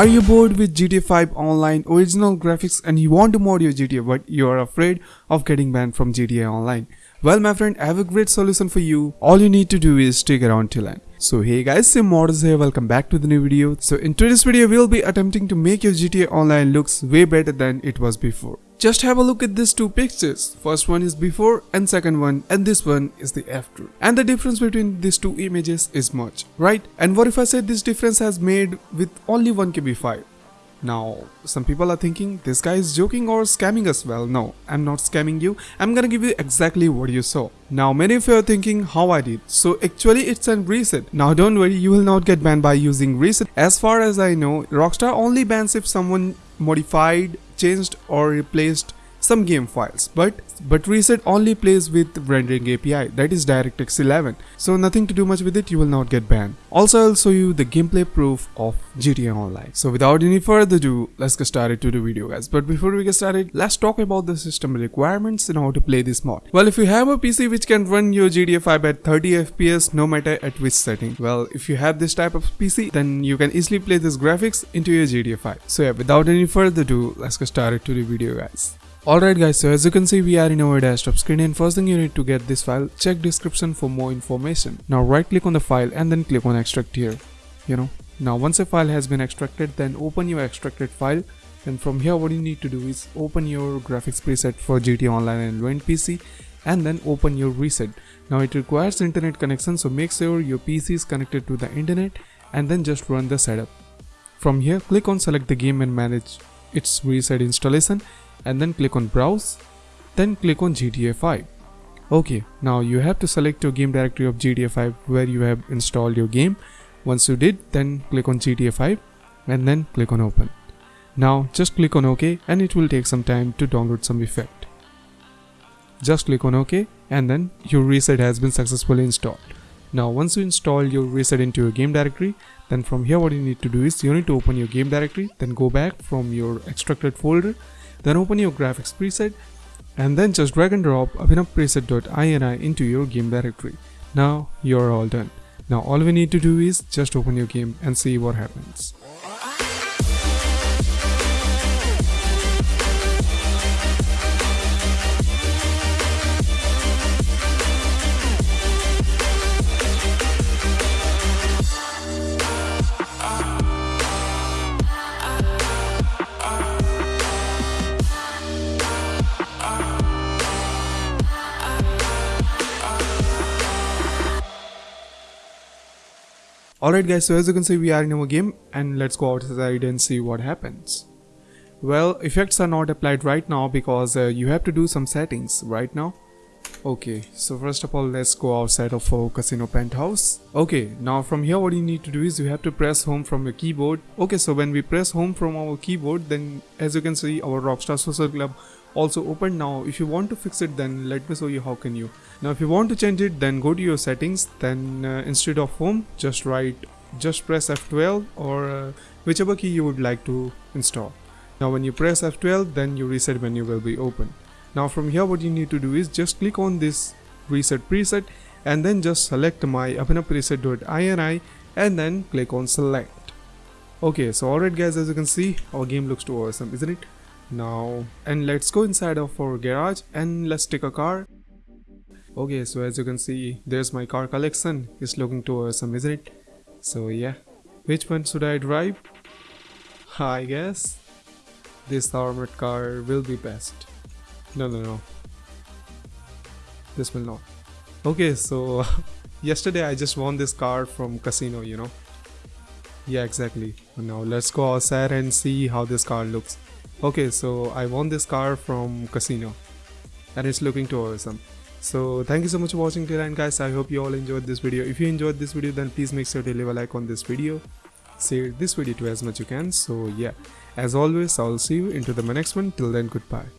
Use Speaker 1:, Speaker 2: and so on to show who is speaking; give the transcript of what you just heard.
Speaker 1: Are you bored with GTA 5 online original graphics and you want to mod your GTA but you are afraid of getting banned from GTA Online? Well my friend I have a great solution for you. All you need to do is stick around till end. So hey guys, Sim here, welcome back to the new video. So in today's video we'll be attempting to make your GTA Online looks way better than it was before. Just have a look at these two pictures. First one is before and second one and this one is the after. And the difference between these two images is much, right? And what if I say this difference has made with only 1KB file? Now, some people are thinking this guy is joking or scamming us. Well, no, I'm not scamming you. I'm gonna give you exactly what you saw. Now, many of you are thinking how I did. So, actually, it's a ReShade. Now, don't worry, you will not get banned by using ReShade. As far as I know, Rockstar only bans if someone modified, changed, or replaced some game files but but ReShade only plays with rendering api that is directx 11 so nothing to do much with it you will not get banned. Also i'll show you the gameplay proof of gta online. So without any further ado let's get started to the video guys. But before we get started let's talk about the system requirements and how to play this mod. Well if you have a pc which can run your gta 5 at 30 fps no matter at which setting well if you have this type of pc then you can easily play this graphics into your gta 5 so yeah without any further ado let's get started to the video guys Alright guys, so as you can see we are in our desktop screen and first thing you need to get this file, check description for more information. Now right click on the file and then click on extract here, you know. Now once a file has been extracted then open your extracted file and from here what you need to do is open your graphics preset for GTA Online and Win PC and then open your ReShade. Now it requires internet connection so make sure your PC is connected to the internet and then just run the setup. From here click on select the game and manage its ReShade installation and then click on browse then click on GTA 5 okay now you have to select your game directory of GTA 5 where you have installed your game. Once you did then click on GTA 5 and then click on open. Now just click on ok and it will take some time to download some effect. Just click on ok and then your ReShade has been successfully installed. Now once you install your ReShade into your game directory then from here what you need to do is you need to open your game directory then go back from your extracted folder then open your graphics preset and then just drag and drop abhinavpreset.ini into your game directory. Now you're all done. Now all we need to do is just open your game and see what happens. Alright guys, so as you can see we are in our game and let's go outside and see what happens. Well, effects are not applied right now because uh, you have to do some settings right now. Okay, so first of all let's go outside of our casino penthouse. Okay, now from here what you need to do is you have to press home from your keyboard. Okay, so when we press home from our keyboard then as you can see our Rockstar Social Club also open now if you want to fix it then let me show you how can you. Now if you want to change it then go to your settings. Then uh, instead of home just write just press F12 or uh, whichever key you would like to install. Now when you press F12 then your ReShade menu will be open now from here what you need to do is just click on this ReShade preset and then just select my abhinavpreset.ini and then click on select. Okay so alright guys as you can see our game looks too awesome isn't it? Now and let's go inside of our garage and let's take a car. Okay so as you can see there's my car collection. It's looking to awesome isn't it? So yeah which one should i drive? I guess this armored car will be best no no no. This will not. Okay so yesterday i just won this car from casino you know? Yeah exactly. Now let's go outside and see how this car looks. Okay so i won this car from casino and it's looking too awesome. So thank you so much for watching till end guys. I hope you all enjoyed this video. If you enjoyed this video then please make sure to leave a like on this video. Share this video to as much as you can. So yeah. As always i'll see you into the next one. Till then goodbye